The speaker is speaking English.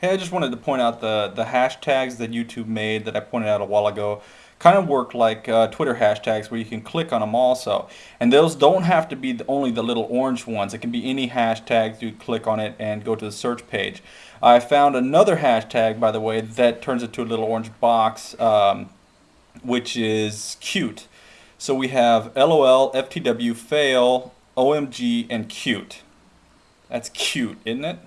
Hey, I just wanted to point out the, the hashtags that YouTube made that I pointed out a while ago kind of work like uh, Twitter hashtags where you can click on them also. And those don't have to be the, only the little orange ones. It can be any hashtag. You click on it and go to the search page. I found another hashtag, by the way, that turns into a little orange box, um, which is cute. So we have LOL, FTW, fail, OMG, and cute. That's cute, isn't it?